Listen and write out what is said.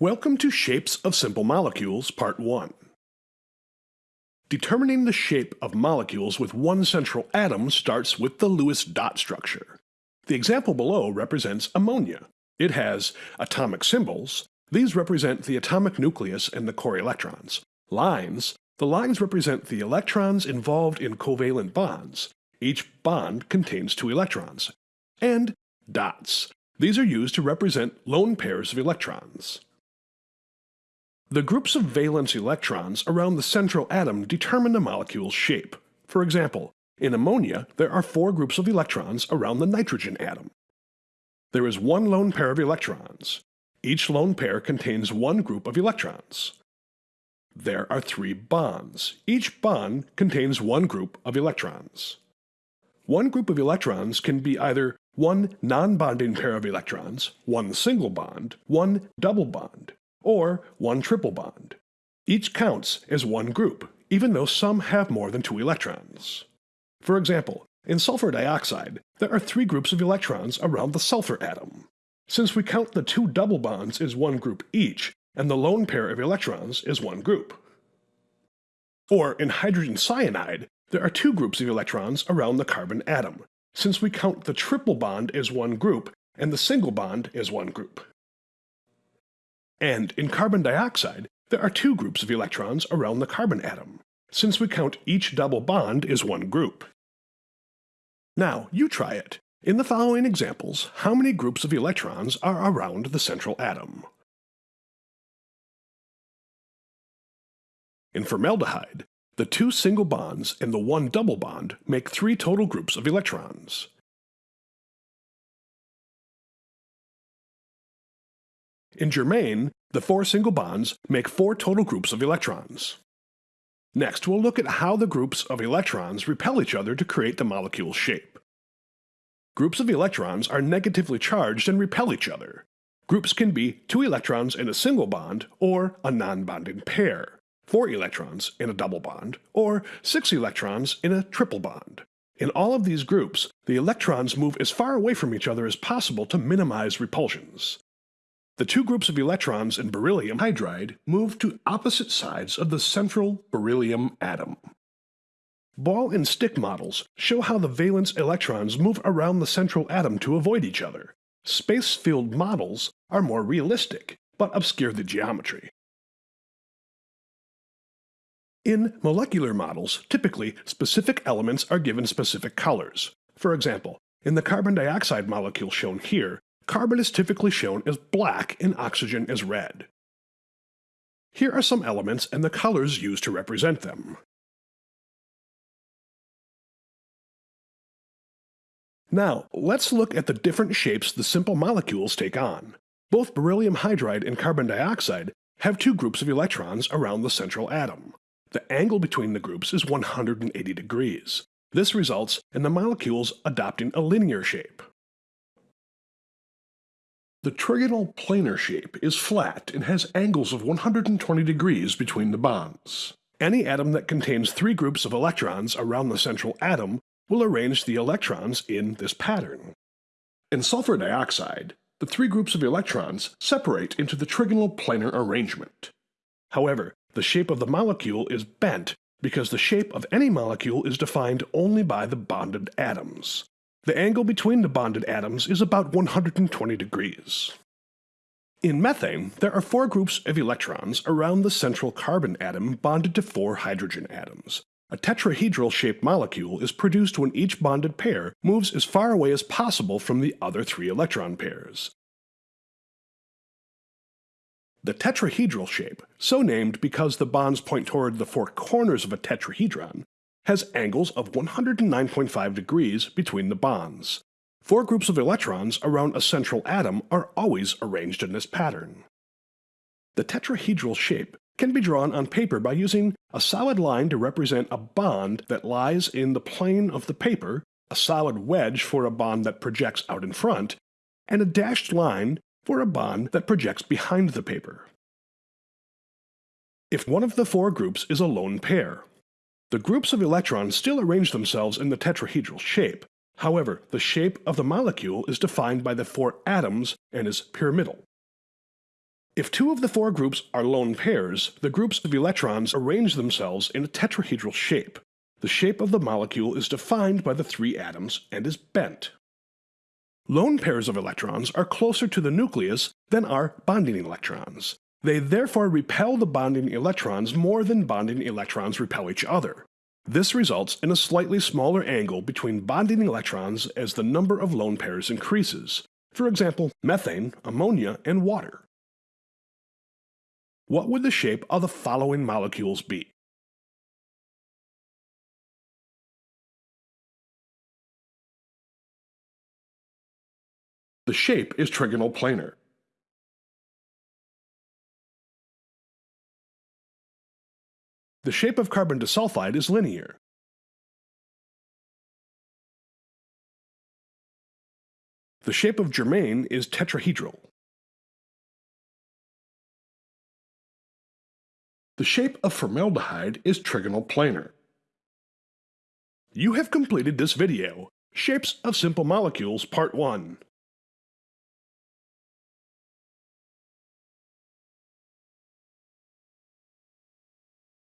Welcome to Shapes of Simple Molecules, Part 1. Determining the shape of molecules with one central atom starts with the Lewis dot structure. The example below represents ammonia. It has atomic symbols. These represent the atomic nucleus and the core electrons. Lines. The lines represent the electrons involved in covalent bonds. Each bond contains two electrons. And dots. These are used to represent lone pairs of electrons. The groups of valence electrons around the central atom determine the molecule's shape. For example, in ammonia, there are four groups of electrons around the nitrogen atom. There is one lone pair of electrons. Each lone pair contains one group of electrons. There are three bonds. Each bond contains one group of electrons. One group of electrons can be either one non-bonding pair of electrons, one single bond, one double bond, or one triple bond. Each counts as one group, even though some have more than two electrons. For example, in sulfur dioxide, there are three groups of electrons around the sulfur atom. Since we count the two double bonds as one group each, and the lone pair of electrons is one group. Or in hydrogen cyanide, there are two groups of electrons around the carbon atom, since we count the triple bond as one group and the single bond as one group. And in carbon dioxide, there are two groups of electrons around the carbon atom, since we count each double bond as one group. Now, you try it. In the following examples, how many groups of electrons are around the central atom? In formaldehyde, the two single bonds and the one double bond make three total groups of electrons. In germane, the four single bonds make four total groups of electrons. Next, we'll look at how the groups of electrons repel each other to create the molecule's shape. Groups of electrons are negatively charged and repel each other. Groups can be two electrons in a single bond or a non-bonding pair, four electrons in a double bond, or six electrons in a triple bond. In all of these groups, the electrons move as far away from each other as possible to minimize repulsions. The two groups of electrons in beryllium hydride move to opposite sides of the central beryllium atom. Ball and stick models show how the valence electrons move around the central atom to avoid each other. Space-filled models are more realistic, but obscure the geometry. In molecular models, typically, specific elements are given specific colors. For example, in the carbon dioxide molecule shown here, carbon is typically shown as black and oxygen as red. Here are some elements and the colors used to represent them. Now, let's look at the different shapes the simple molecules take on. Both beryllium hydride and carbon dioxide have two groups of electrons around the central atom. The angle between the groups is 180 degrees. This results in the molecules adopting a linear shape. The trigonal planar shape is flat and has angles of 120 degrees between the bonds. Any atom that contains three groups of electrons around the central atom will arrange the electrons in this pattern. In sulfur dioxide, the three groups of electrons separate into the trigonal planar arrangement. However, the shape of the molecule is bent because the shape of any molecule is defined only by the bonded atoms. The angle between the bonded atoms is about 120 degrees. In methane, there are four groups of electrons around the central carbon atom bonded to four hydrogen atoms. A tetrahedral-shaped molecule is produced when each bonded pair moves as far away as possible from the other three electron pairs. The tetrahedral shape, so named because the bonds point toward the four corners of a tetrahedron, has angles of 109.5 degrees between the bonds. Four groups of electrons around a central atom are always arranged in this pattern. The tetrahedral shape can be drawn on paper by using a solid line to represent a bond that lies in the plane of the paper, a solid wedge for a bond that projects out in front, and a dashed line for a bond that projects behind the paper. If one of the four groups is a lone pair, The groups of electrons still arrange themselves in the tetrahedral shape. However, the shape of the molecule is defined by the four atoms and is pyramidal. If two of the four groups are lone pairs, the groups of electrons arrange themselves in a tetrahedral shape. The shape of the molecule is defined by the three atoms and is bent. Lone pairs of electrons are closer to the nucleus than are bonding electrons. They therefore repel the bonding electrons more than bonding electrons repel each other. This results in a slightly smaller angle between bonding electrons as the number of lone pairs increases. For example, methane, ammonia, and water. What would the shape of the following molecules be? The shape is trigonal planar. The shape of carbon disulfide is linear. The shape of germane is tetrahedral. The shape of formaldehyde is trigonal planar. You have completed this video, Shapes of Simple Molecules Part 1.